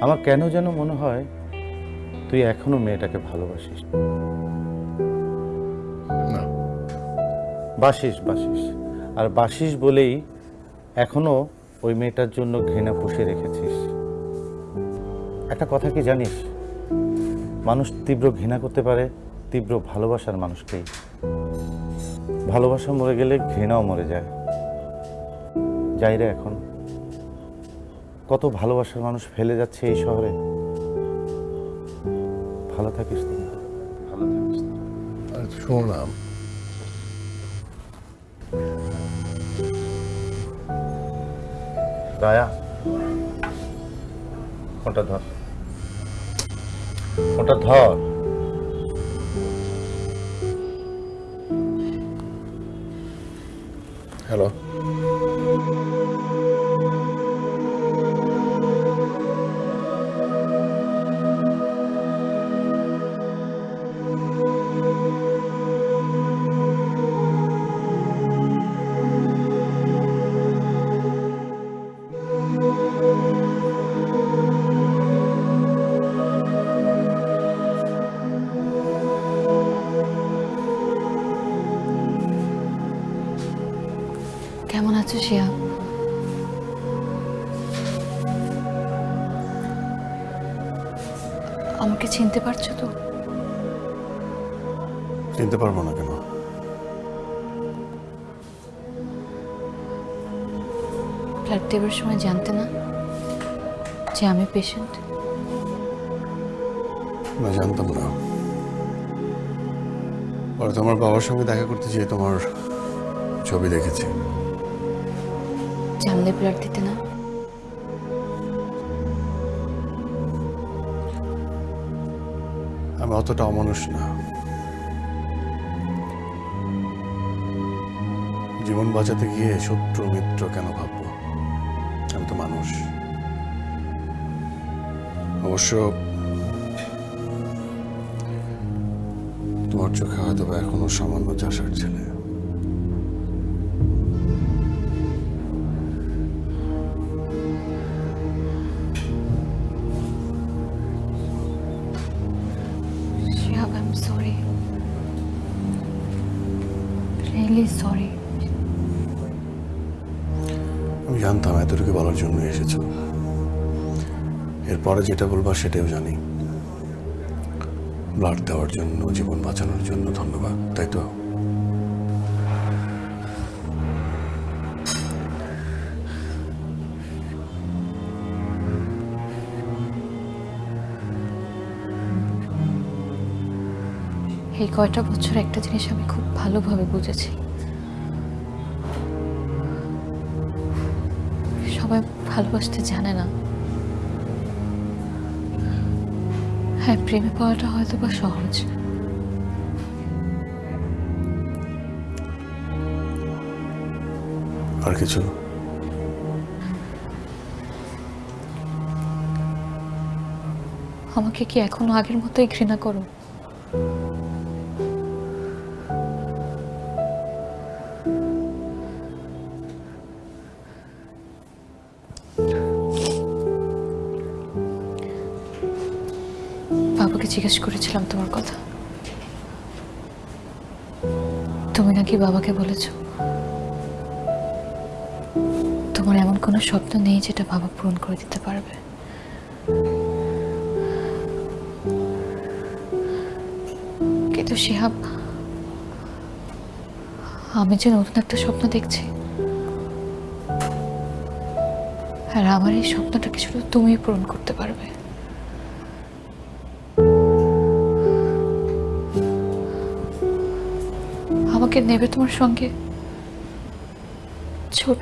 আমার কেন যেন মনে হয় তুই এখনও মেয়েটাকে ভালোবাসিস। না। বাসিস বাসিস। আর বাসিস বলেই এখনও ওই মেয়েটার জন্য ঘৃণা পুষে রেখেছিস। একটা কথা কি জানিস? মানুষ তীব্র ঘৃণা করতে পারে তীব্র ভালোবাসার মানুষকেই। ভালোবাসা মরে গেলে ঘৃণাও মরে যায়। যাই রে এখন। কত ভালোবাসার মানুষ ফেলে যাচ্ছে এই শহরে? ভালো থাকিস তুমি ভালো থাকিস তুই। আর শোনো না। রায়া ফোনটা ধর। ফোনটা ধর। হ্যালো। আমাকে চিনতে পারছ তো? চিনতে পারব না কেন? ব্লাড দেবার সময় জানতে না যে আমি পেশেন্ট না জানতাম না। পরে তোমার বাবার সঙ্গে দেখা করতে যেয়ে তোমার ছবি দেখেছি। জানলে ব্লাড দিতে না? আমি অতটা অমানুষ না। জীবন বাঁচাতে গিয়ে শত্রু মিত্র কেন ভাববো? আমি তো মানুষ। অবশ্য তোমার চোখে হয়তো এখনও সামান্য চাষার ছেলে। রিয়েলি সরি আমি জানতাম এতটুকু বলার জন্য এসেছ। এরপরে যেটা বলবা সেটাও জানি। ব্লাড দেওয়ার জন্য জীবন বাঁচানোর জন্য ধন্যবাদ তাই তো? এই কয়টা বছর একটা জিনিস আমি খুব ভালোভাবে বুঝেছি। সবাই ভালোবাসতে জানে না। হ্যাঁ প্রেমে পাওয়াটা হয়তো বা সহজ। আর কিছু? আমাকে কি এখনও আগের মতোই ঘৃণা করো? জিজ্ঞেস করেছিলাম তোমার কথা। তুমি নাকি বাবাকে বলেছ? তোমার এমন কোনো স্বপ্ন নেই যেটা বাবা পূরণ করে দিতে পারবে? কিন্তু শিহাব, আমি যে নতুন একটা স্বপ্ন দেখছি, আর আমার এই স্বপ্নটাকে শুধু তুমি পূরণ করতে পারবে। আমাকে নেবে তোমার সঙ্গে? ছোট,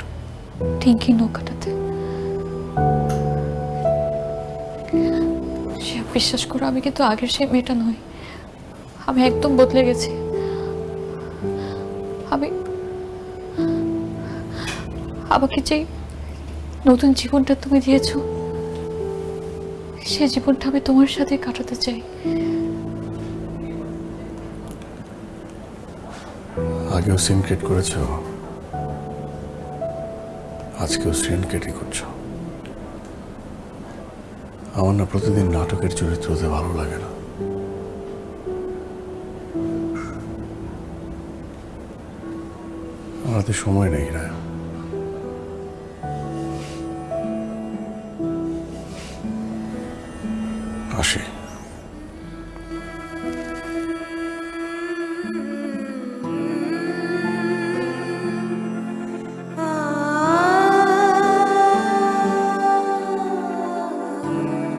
টিঙ্কি নৌকাটাতে। সে বিশ্বাস করো, আমি কিন্তু আগের সেই মেয়েটা নই। আমি একদম বদলে গেছি। আমি, আমাকে যে নতুন জীবনটা তুমি দিয়েছ সে জীবনটা আমি তোমার সাথে কাটাতে চাই। আগেও সিন ক্রিয়েট করেছ, আজকেও সিন ক্রিয়েটই করছ। আমার না প্রতিদিন নাটকের চরিত্র হতে ভালো লাগে না। আমার সময় নেই, রায়।